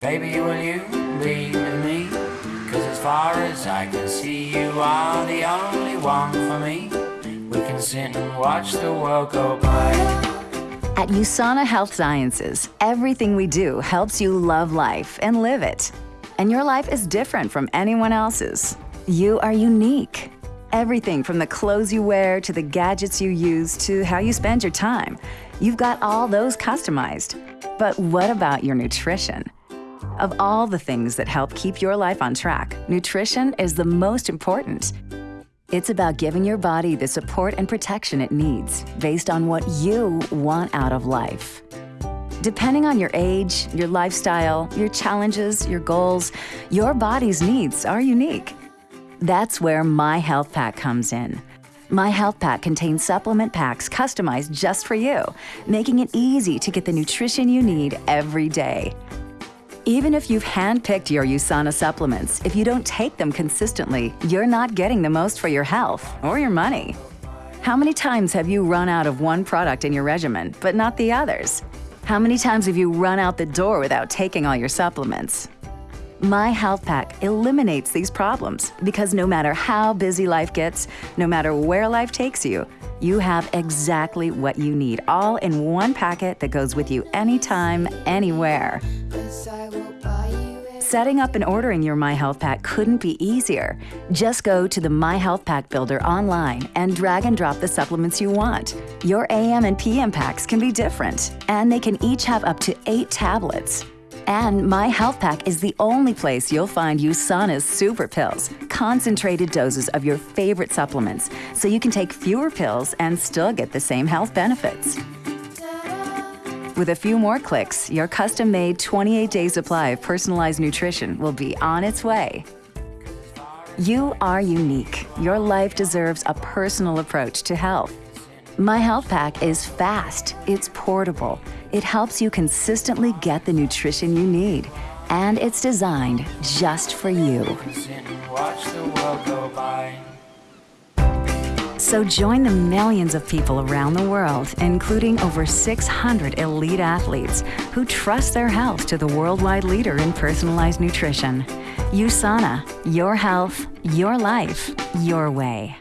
Baby, will you be with me? Cause as far as I can see, you are the only one for me. We can sit and watch the world go by. At USANA Health Sciences, everything we do helps you love life and live it. And your life is different from anyone else's. You are unique. Everything from the clothes you wear to the gadgets you use to how you spend your time. You've got all those customized. But what about your nutrition? Of all the things that help keep your life on track, nutrition is the most important. It's about giving your body the support and protection it needs based on what you want out of life. Depending on your age, your lifestyle, your challenges, your goals, your body's needs are unique. That's where My Health Pack comes in. My Health Pack contains supplement packs customized just for you, making it easy to get the nutrition you need every day. Even if you've handpicked your USANA supplements, if you don't take them consistently, you're not getting the most for your health or your money. How many times have you run out of one product in your regimen, but not the others? How many times have you run out the door without taking all your supplements? My Health Pack eliminates these problems because no matter how busy life gets, no matter where life takes you, you have exactly what you need, all in one packet that goes with you anytime, anywhere. Setting up and ordering your My Health Pack couldn't be easier. Just go to the My Health Pack Builder online and drag and drop the supplements you want. Your AM and PM packs can be different, and they can each have up to eight tablets. And My Health Pack is the only place you'll find USANA's super pills, concentrated doses of your favorite supplements, so you can take fewer pills and still get the same health benefits. With a few more clicks, your custom-made 28-day supply of personalized nutrition will be on its way. You are unique. Your life deserves a personal approach to health. My Health Pack is fast, it's portable, it helps you consistently get the nutrition you need, and it's designed just for you. So join the millions of people around the world, including over 600 elite athletes who trust their health to the worldwide leader in personalized nutrition. USANA, your health, your life, your way.